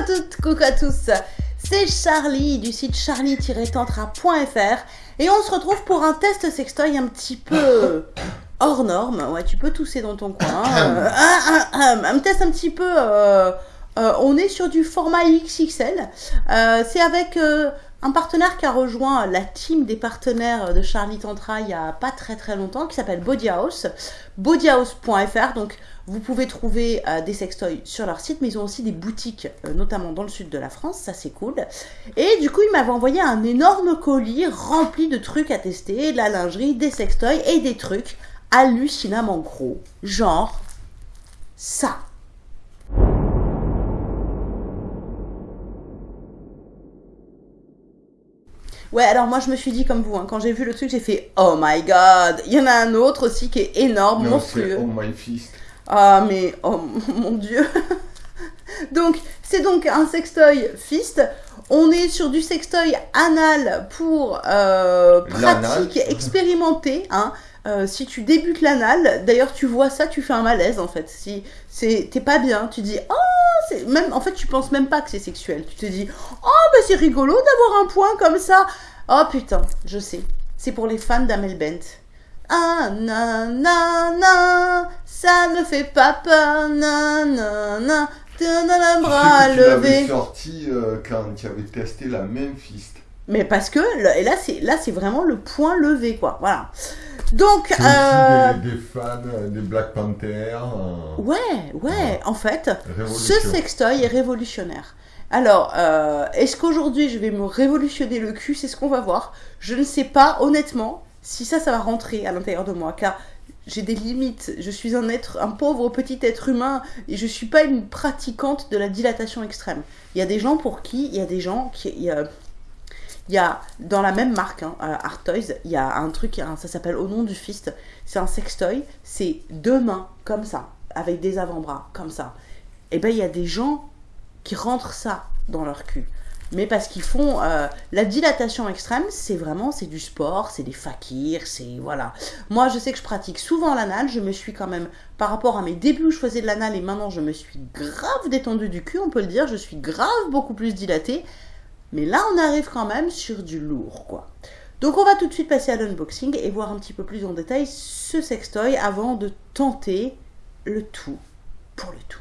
à toutes, coucou à tous. C'est Charlie du site charlie-tantra.fr et on se retrouve pour un test sextoy un petit peu hors norme. Ouais, tu peux tousser dans ton coin. Euh, un, un- un test un petit peu. euh, euh, on est sur du format XXL. C'est avec un partenaire qui a rejoint la team des partenaires de Charlie Tantra il y a pas très très longtemps, qui s'appelle Body House. bodyhouse.fr. Donc vous pouvez trouver euh, des sextoys sur leur site, mais ils ont aussi des boutiques, euh, notamment dans le sud de la France, ça c'est cool. Et du coup, ils m'avaient envoyé un énorme colis rempli de trucs à tester, de la lingerie, des sextoys et des trucs hallucinamment gros. Genre ça. Ouais, alors moi je me suis dit comme vous, hein, quand j'ai vu le truc, j'ai fait Oh my god Il y en a un autre aussi qui est énorme, Non, monstrueux. Oh My Fist. Ah mais oh mon dieu. donc c'est donc un sextoy fist. On est sur du sextoy anal pour euh, pratique expérimentée. Hein. Euh, si tu débutes l'anal, d'ailleurs tu vois ça, tu fais un malaise en fait. Si t'es pas bien, tu dis oh même en fait tu penses même pas que c'est sexuel. Tu te dis oh bah c'est rigolo d'avoir un point comme ça. Oh putain, je sais. C'est pour les fans d'Amel Bent. Ah, nanana, ça ne fait pas peur, nanana, t'as un bras Tu sais que tu l'avais levé. sorti euh, quand tu avais testé la même Fist. Mais parce que, le- et là, c'est, là, c'est vraiment le point levé, quoi, voilà. Donc, euh, aussi des, des fans euh, des Black Panther. euh, ouais, ouais, en fait, ce sextoy est révolutionnaire. Alors, euh, est-ce qu'aujourd'hui je vais me révolutionner le cul? C'est ce qu'on va voir. Je ne sais pas, honnêtement, si ça, ça va rentrer à l'intérieur de moi, car j'ai des limites. Je suis un être, un pauvre petit être humain, et je suis pas une pratiquante de la dilatation extrême. Il y a des gens pour qui, il y a des gens qui, il y a, dans la même marque, hein, euh, Art Toys, il y a un truc, ça s'appelle Au nom du fist. C'est un sextoy, c'est deux mains comme ça, avec des avant-bras comme ça. Et ben il y a des gens qui rentrent ça dans leur cul. Mais parce qu'ils font euh, la dilatation extrême, c'est vraiment c'est du sport, c'est des fakirs, c'est voilà. Moi, je sais que je pratique souvent l'anal. Je me suis quand même par rapport à mes débuts où je faisais de l'anal et maintenant je me suis grave détendue du cul, on peut le dire. Je suis grave beaucoup plus dilatée. Mais là, on arrive quand même sur du lourd, quoi. Donc, on va tout de suite passer à l'unboxing et voir un petit peu plus en détail ce sextoy avant de tenter le tout pour le tout.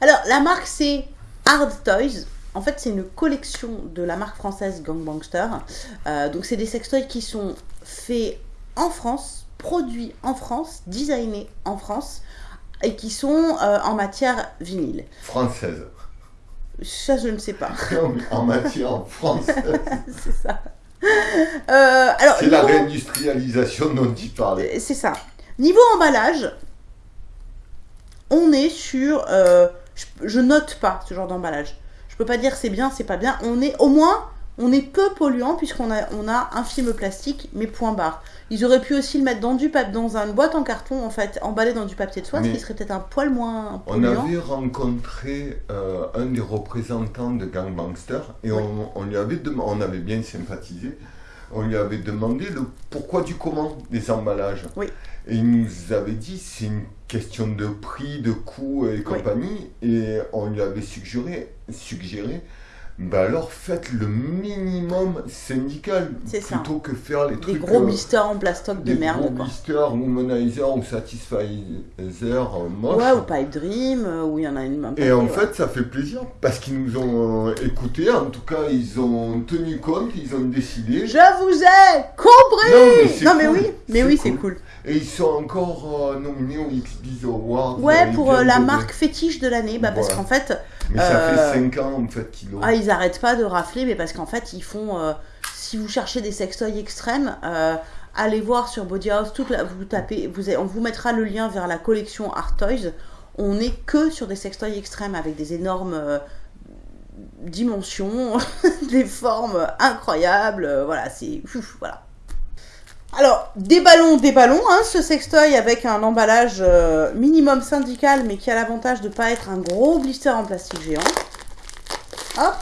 Alors, la marque, c'est Hard Toys. En fait, c'est une collection de la marque française Gangbangster. Euh, donc, c'est des sextoys qui sont faits en France, produits en France, designés en France, et qui sont euh, en matière vinyle. Française. Ça, je ne sais pas. Non, mais en matière française. c'est ça. Euh, alors, C'est la réindustrialisation dont tu parlais. C'est ça. Niveau emballage, on est sur. euh, je, je note pas ce genre d'emballage. Je peux pas dire c'est bien, c'est pas bien. On est au moins, on est peu polluant puisqu'on a, on a un film plastique, mais point barre. Ils auraient pu aussi le mettre dans du papier, dans une boîte en carton en fait, emballé dans du papier de soie, ce qui serait peut-être un poil moins On polluant. avait rencontré euh, un des représentants de Gangbangster et on, on lui avait on avait bien sympathisé. On lui avait demandé le pourquoi du comment des emballages. Oui. Et il nous avait dit c'est une question de prix, de coût et compagnie. Et on lui avait suggéré, suggéré bah alors faites le minimum syndical C'est ça. plutôt que faire les Des trucs. gros euh, blisters en plastoc de des gros merde quoi. blisters, womanizer ou satisfizer euh, moche. Ouais, ou Pipe Dream, euh, où il y en a une main Et en fait, ça fait plaisir parce qu'ils nous ont euh, écoutés. En tout cas, ils ont tenu compte, ils ont décidé. Je vous ai compris Non, mais oui, mais oui, c'est cool. Et ils sont encore euh, nominés au XBiz Awards. Ouais, pour la marque fétiche de l'année, bah, parce qu'en fait, Mais ça euh, fait 5 ans en fait qu'ils l'ont. ah, ils arrêtent pas de rafler, mais parce qu'en fait, ils font. euh, si vous cherchez des sextoys extrêmes, euh, allez voir sur Body House, toute la- vous tapez, vous, on vous mettra le lien vers la collection Art Toys. On n'est que sur des sextoys extrêmes avec des énormes euh, dimensions, des formes incroyables. euh, voilà, c'est. Voilà. Alors, des ballons, des ballons, hein, ce sextoy avec un emballage euh, minimum syndical, mais qui a l'avantage de ne pas être un gros blister en plastique géant. Hop.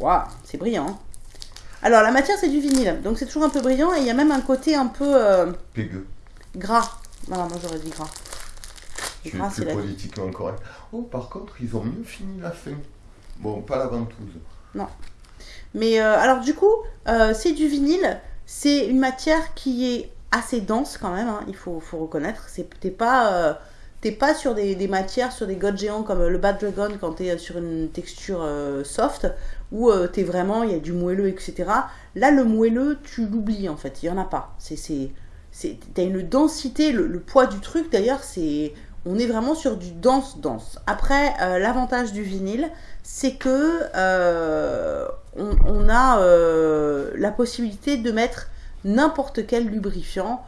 Waouh, c'est brillant. hein. Alors, la matière, c'est du vinyle, donc c'est toujours un peu brillant, et il y a même un côté un peu euh, Pégueux. gras. Non, moi j'aurais dit gras. Tu es plus politiquement correct. Oh, par contre, ils ont mieux fini la fin. Bon, pas la ventouse. Non. Mais euh, alors, du coup, euh, c'est du vinyle. C'est une matière qui est assez dense quand même, hein, il faut, faut reconnaître. T'es pas, euh, pas sur des, matières, sur des gods géants comme le Bad Dragon quand t'es sur une texture soft, où t'es vraiment, il y a du moelleux, etc. Là, le moelleux, tu l'oublies en fait, il y en a pas. C'est T'as une densité, le poids du truc d'ailleurs, c'est on est vraiment sur du dense-dense. Après, euh, l'avantage du vinyle, c'est que euh, on, a euh, la possibilité de mettre n'importe quel lubrifiant,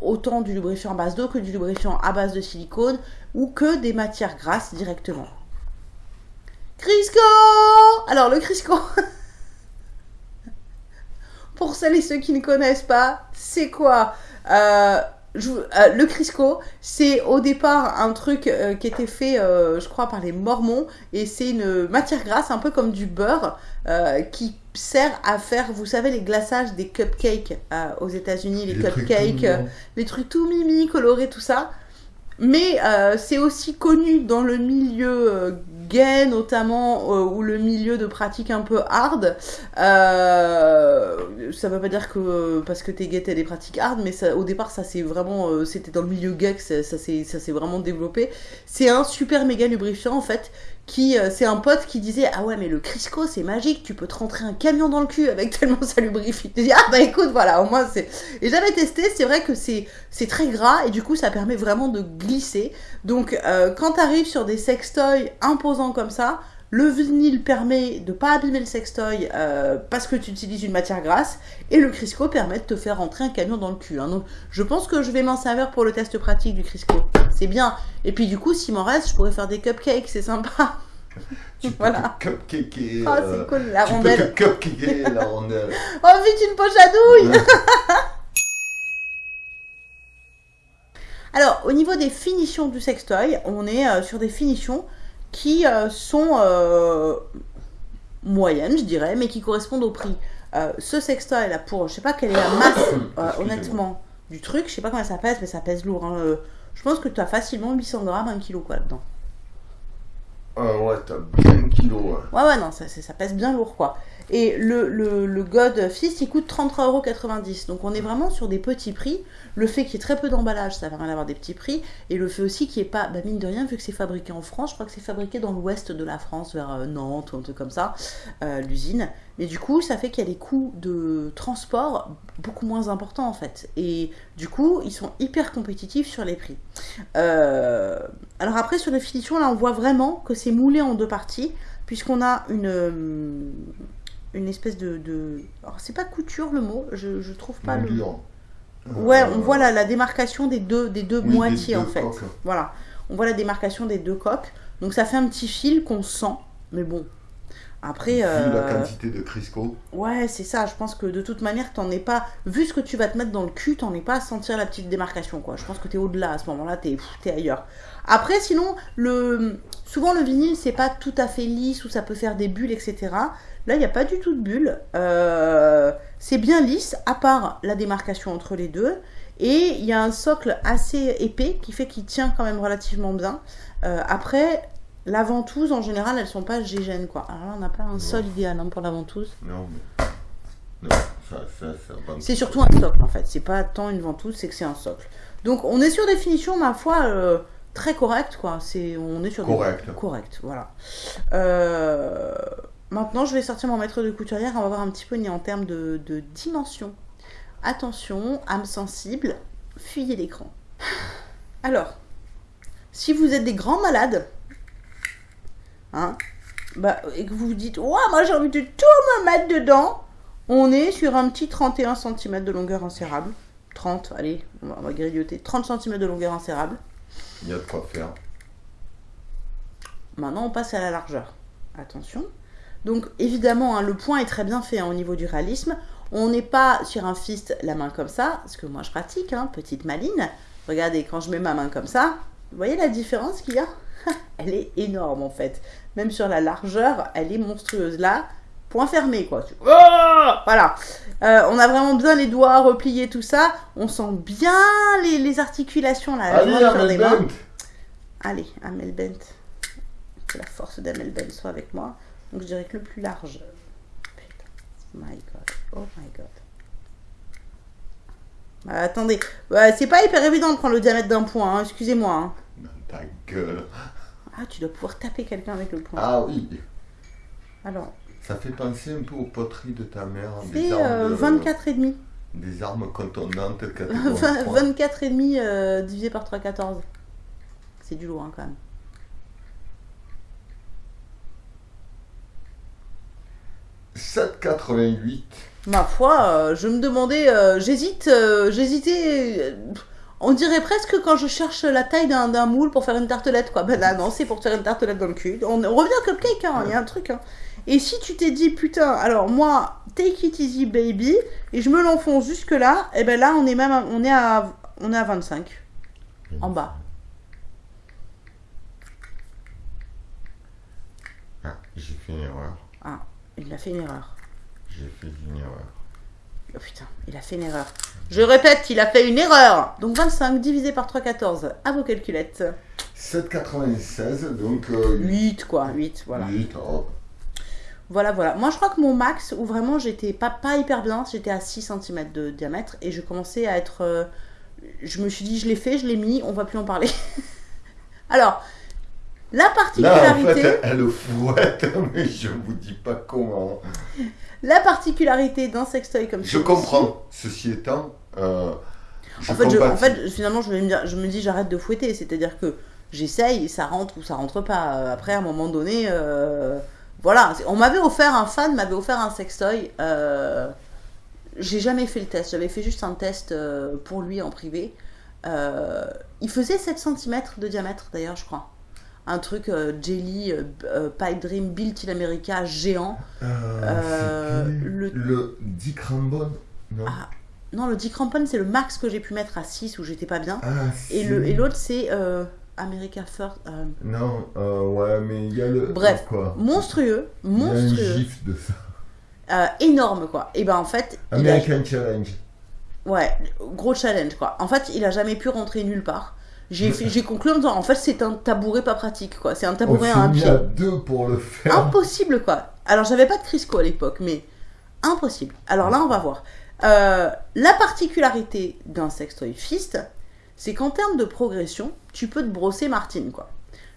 autant du lubrifiant à base d'eau que du lubrifiant à base de silicone ou que des matières grasses directement. Crisco Alors le Crisco Pour celles et ceux qui ne connaissent pas, c'est quoi? Euh, le Crisco, c'est au départ un truc euh, qui était fait, euh, je crois, par les Mormons, et c'est une matière grasse, un peu comme du beurre, qui sert à faire, vous savez, les glaçages des cupcakes aux États-Unis, les, cupcakes, les trucs tout mimi, colorés, tout ça. Mais c'est aussi connu dans le milieu gay notamment euh, ou le milieu de pratique un peu hard euh, ça veut pas dire que parce que t'es gay t'as des pratiques hard mais au départ ça c'est vraiment euh, c'était dans le milieu gay que ça, ça s'est vraiment développé. C'est un super méga lubrifiant en fait qui euh, c'est un pote qui disait ah ouais mais le Crisco c'est magique tu peux te rentrer un camion dans le cul avec tellement ça lubrifie. Tu ah bah écoute voilà au moins c'est et j'avais testé c'est vrai que c'est c'est très gras et du coup ça permet vraiment de glisser. Donc euh, quand t'arrives sur des sextoys imposants comme ça le vinyle permet de pas abîmer le sextoy euh, parce que tu utilises une matière grasse et le Crisco permet de te faire rentrer un camion dans le cul. Hein. Donc je pense que je vais m'en servir pour le test pratique du Crisco. C'est bien. Et puis du coup, s'il m'en reste, je pourrais faire des cupcakes, c'est sympa. Tu voilà. peux cupcaker. Oh, c'est cool, la rondelle. Tu cupcaker la rondelle. oh, vite, une poche à douille Alors, au niveau des finitions du sextoy, on est euh, sur des finitions qui euh, sont euh, moyennes, je dirais, mais qui correspondent au prix. Euh, ce sextoy là, pour, je sais pas quelle est la masse, honnêtement, du truc, je sais pas comment ça pèse, mais ça pèse lourd. Hein, je pense que tu as facilement 800 grammes, 1 kg quoi dedans. Ah ouais, t'as bien un kilo. Ouais, ouais, ouais non, ça, ça, pèse bien lourd quoi. Et le, le, God Fist, il coûte 33,90€. Donc on est vraiment sur des petits prix. Le fait qu'il y ait très peu d'emballage, ça permet d'avoir des petits prix. Et le fait aussi qu'il n'y ait pas, bah mine de rien, vu que c'est fabriqué en France, je crois que c'est fabriqué dans l'ouest de la France, vers euh, Nantes ou un truc comme ça, euh, l'usine. Mais du coup, ça fait qu'il y a des coûts de transport beaucoup moins importants en fait. Et du coup, ils sont hyper compétitifs sur les prix. Euh, alors après, sur les finitions, là, on voit vraiment que c'est moulé en deux parties, puisqu'on a une une espèce de, de... alors c'est pas couture le mot je, je trouve pas le Ouais, on voit la, démarcation des deux, des deux moitiés en fait. Voilà, on voit la démarcation des deux coques. Donc ça fait un petit fil qu'on sent, mais bon. Après. La euh, quantité de Crisco. Ouais, c'est ça. Je pense que de toute manière, t'en es pas. Vu ce que tu vas te mettre dans le cul, t'en es pas à sentir la petite démarcation, quoi. Je pense que t'es au-delà à ce moment-là, t'es es ailleurs. Après, sinon, le souvent le vinyle, c'est pas tout à fait lisse ou ça peut faire des bulles, etc. Là, il n'y a pas du tout de bulles. Euh, c'est bien lisse, à part la démarcation entre les deux. Et il y a un socle assez épais qui fait qu'il tient quand même relativement bien. Euh, après, la ventouse, en général, elles sont pas gégènes, quoi. Alors là, on n'a pas un sol idéal hein, pour la ventouse. Non, mais... Non, ça, ça, ça c'est surtout un socle, en fait. C'est pas tant une ventouse, c'est que c'est un socle. Donc, on est sur des finitions, ma foi, euh, très correctes, quoi. C'est, on est sur Correct. des... Correct, voilà. Euh... Maintenant, je vais sortir mon maître de couturière. On va voir un petit peu en termes de, dimension. Attention, âme sensible, fuyez l'écran. Alors, si vous êtes des grands malades, hein, bah, et que vous vous dites, ouais, moi j'ai envie de tout me mettre dedans, on est sur un petit 31 cm de longueur insérable. 30, allez, on va, grignoter. 30 cm de longueur insérable. Il y a de quoi faire. Maintenant, on passe à la largeur. Attention. Donc évidemment, hein, le point est très bien fait hein, au niveau du réalisme. On n'est pas sur un fist la main comme ça, ce que moi je pratique, hein, petite maline. Regardez, quand je mets ma main comme ça, vous voyez la différence qu'il y a? Elle est énorme en fait. Même sur la largeur, elle est monstrueuse. Là, point fermé, quoi. Oh voilà. Euh, on a vraiment bien les doigts repliés, tout ça. On sent bien les, articulations, là. Allez, Amel Bent Allez, Amel Bent. Que la force d'Amel Bent soit avec moi. Donc, je dirais que le plus large. Putain. My God. Oh my God. Bah, attendez. Bah, c'est pas hyper évident de prendre le diamètre d'un point, hein. excusez-moi. Hein. ta gueule. Ah, tu dois pouvoir taper quelqu'un avec le point. Ah oui. Alors, ça fait penser un peu aux poteries de ta mère. C'est euh, 24 et demi. Des armes contondantes. 24 et demi euh, divisé par 3,14. C'est du lourd hein, quand même. « 7,88. Ma foi, euh, je me demandais, euh, j'hésite, j'hésitais, on dirait presque quand je cherche la taille d'un moule pour faire une tartelette, quoi. Ben là, non, c'est pour faire une tartelette dans le cul. On, revient au cupcake, hein, il y a un truc. Hein. Et si tu t'es dit, putain, alors moi, take it easy baby, et je me l'enfonce jusque là, et eh ben là, on est même, à, on est à, on est à 25. En bas. Ah, j'ai fait une erreur. Ah, il a fait une erreur. J'ai fait une erreur. Oh putain, il a fait une erreur. Je répète, il a fait une erreur. Donc 25 divisé par 3,14. À vos calculettes. 7,96, donc... 8 euh, quoi, 8, voilà. 8, oh. Voilà, voilà. Moi, je crois que mon max, où vraiment j'étais pas, pas hyper bien, j'étais à 6 cm de diamètre et je commençais à être. Euh, je me suis dit, je l'ai fait, je l'ai mis, on va plus en parler. Alors, la particularité. Là, en fait, elle fouette, mais je vous dis pas comment. La particularité d'un sextoy comme Je comprends. Ceci étant. Euh, en, fait, en, fait, finalement, je me, je me dis, j'arrête de fouetter. C'est-à-dire que j'essaye, ça rentre ou ça rentre pas. Après, à un moment donné. Euh, voilà, on m'avait offert, un fan m'avait offert un sextoy. Euh, j'ai jamais fait le test, j'avais fait juste un test euh, pour lui en privé. Euh, il faisait 7 cm de diamètre d'ailleurs, je crois. Un truc Jelly Pipe Dream Built in America géant. le... le Dick Rambon non ah, Non, le Dick Rambon c'est le max que j'ai pu mettre à 6 où j'étais pas bien. Ah, et l'autre c'est America First. Euh, non, euh, ouais, mais il y a le. Bref, quoi. monstrueux, monstrueux. Y a gif de ça. Euh, énorme, quoi. Et ben en fait. American Challenge. Ouais, gros challenge, quoi. En fait, il a jamais pu rentrer nulle part. J'ai conclu en disant, en fait, c'est un tabouret pas pratique, quoi. C'est un tabouret à un pied. Deux pour le faire. Impossible, quoi. Alors, j'avais pas de Crisco à l'époque, mais impossible. Alors là, on va voir. la particularité d'un sextoy fist, c'est qu'en termes de progression, tu peux te brosser Martine, quoi.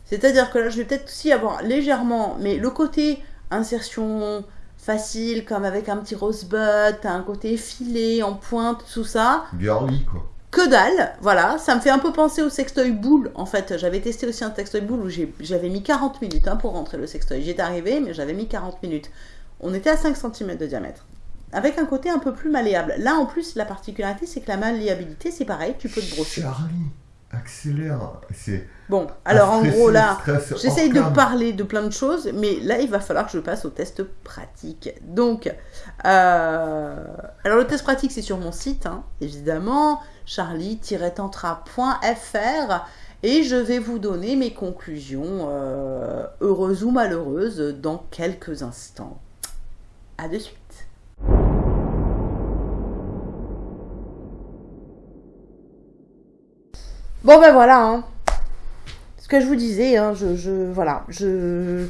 C'est-à-dire que là, je vais peut-être aussi avoir légèrement, mais le côté insertion facile, comme avec un petit rosebud, t'as un côté effilé, en pointe, tout ça. Girly, quoi. Que dalle, voilà, ça me fait un peu penser au sextoy boule. En fait, j'avais testé aussi un sextoy boule où j'avais mis 40 minutes hein, pour rentrer le sextoy. J'étais arrivé, mais j'avais mis 40 minutes. On était à 5 cm de diamètre avec un côté un peu plus malléable. Là, en plus, la particularité, c'est que la malléabilité, c'est pareil, tu peux te brosser. Charlie, accélère. C'est bon. Alors, en gros, là, j'essaye de parler de plein de choses, mais là, il va falloir que je passe au test pratique. Donc, euh, alors le test pratique, c'est sur mon site, hein, évidemment, charlie-tantra.fr. Et je vais vous donner mes conclusions, euh, heureuses ou malheureuses, dans quelques instants. À de suite. Bon ben voilà, hein. ce que je vous disais, hein, je, je, voilà, je,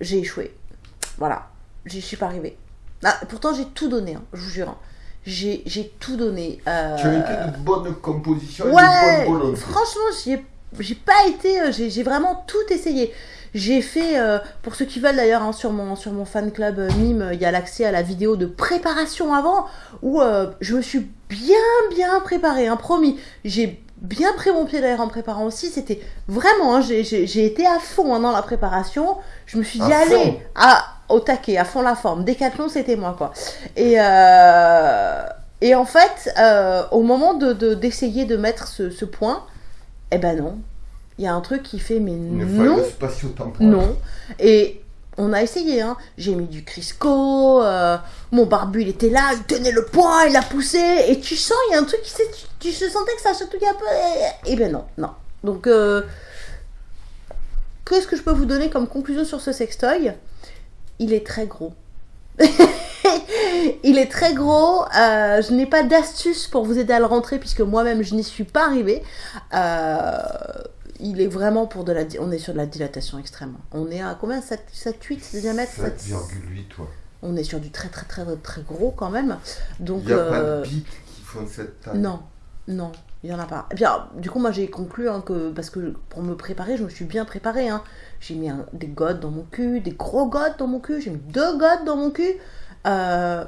j'ai échoué, voilà, j'y suis pas arrivée. Ah, pourtant j'ai tout donné, hein, je vous jure, hein. j'ai, tout donné. Euh... Tu as été une bonne composition, ouais, une bonne Franchement, j'ai pas été, euh, j'ai vraiment tout essayé. J'ai fait, euh, pour ceux qui veulent d'ailleurs, hein, sur, mon, sur mon fan club euh, Mime, il y a l'accès à la vidéo de préparation avant, où euh, je me suis bien, bien préparée, hein, promis. J'ai bien pris mon pied d'ailleurs en préparant aussi. C'était vraiment, hein, j'ai été à fond dans la préparation. Je me suis dit, allez, à, au taquet, à fond la forme. Décathlon, c'était moi, quoi. Et, et en fait, au moment d'essayer de, d'essayer de mettre ce, ce point, eh ben non, il y a un truc qui fait mais non. Non. Et on a essayé, hein. J'ai mis du Crisco, euh, mon barbu il était là, il tenait le poing, il a poussé, et tu sens, il y a un truc qui tu, tu, se sentais que ça se touillait un peu, et, ben non, non. Donc, euh, qu'est-ce que je peux vous donner comme conclusion sur ce sextoy? Il est très gros. il est très gros. Euh, je n'ai pas d'astuce pour vous aider à le rentrer puisque moi-même je n'y suis pas arrivée. Euh, il est vraiment pour de la. On est sur de la dilatation extrême. On est à combien? 7, 7 8 de diamètre 7,8 toi. On est sur du très très très très gros quand même. Donc. Il n'y a pas de pics qui font cette taille? Non, non. Il n'y en a pas. Et bien, du coup, moi, j'ai conclu hein, que, parce que pour me préparer, je me suis bien préparée. Hein. J'ai mis des godes dans mon cul, des gros godes dans mon cul. J'ai mis deux godes dans mon cul. Euh,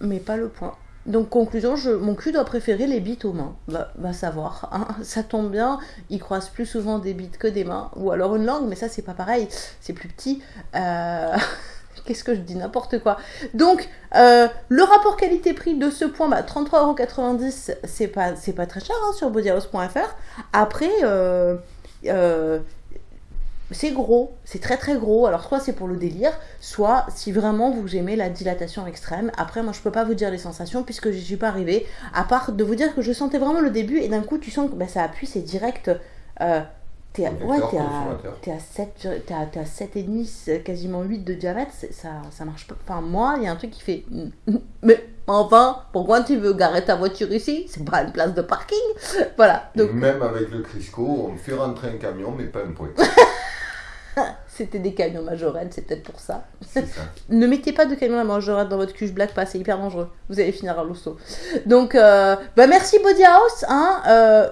mais pas le point. Donc, conclusion, mon cul doit préférer les bites aux mains. Va, va savoir. Hein. Ça tombe bien, il croise plus souvent des bites que des mains. Ou alors une langue, mais ça, c'est pas pareil. C'est plus petit. Euh... Qu'est-ce que je dis N'importe quoi. Donc, euh, le rapport qualité-prix de ce point, bah, 33,90€, c'est pas, c'est pas très cher hein, sur bodyhouse.fr. Après, euh, euh, c'est gros, c'est très très gros. Alors, soit c'est pour le délire, soit si vraiment vous aimez la dilatation extrême. Après, moi, je peux pas vous dire les sensations puisque je suis pas arrivée. À part de vous dire que je sentais vraiment le début et d'un coup, tu sens que bah, ça appuie, c'est direct. T'es à, ouais, t'es à, à 7, t'es à, 7,5, quasiment 8 de diamètre, ça, ça marche pas. Enfin, moi, il y a un truc qui fait. Mais enfin, pourquoi tu veux garer ta voiture ici? C'est pas une place de parking Voilà. Donc... Même avec le Crisco, on fait rentrer un camion, mais pas un point. C'était des camions majorettes, c'est peut-être pour ça. ça. ne mettez pas de camions à majorette dans votre cuche black pas, c'est hyper dangereux. Vous allez finir à l'hosto. Donc, euh, bah merci Body House. Hein, euh,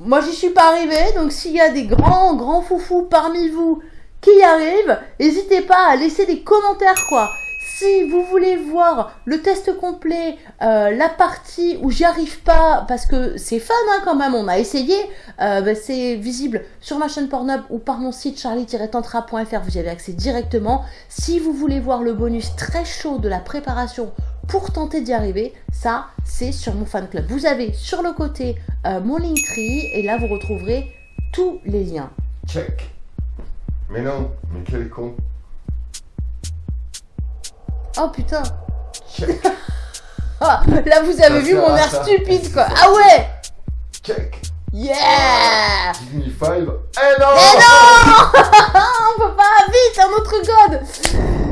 moi, j'y suis pas arrivée, donc s'il y a des grands, grands foufous parmi vous qui y arrivent, n'hésitez pas à laisser des commentaires, quoi. Si vous voulez voir le test complet, euh, la partie où j'y arrive pas, parce que c'est fun hein, quand même, on a essayé, euh, bah, c'est visible sur ma chaîne Pornhub ou par mon site charlie-tantra.fr, vous y avez accès directement. Si vous voulez voir le bonus très chaud de la préparation pour tenter d'y arriver, ça c'est sur mon fan club. Vous avez sur le côté euh, mon Linktree et là vous retrouverez tous les liens. Check. Mais non, mais quel con. Oh putain. Check. ah, là vous avez vu mon air stupide quoi. Ah ouais. Check. Yeah five. Eh non Eh non On peut pas, vite, un autre code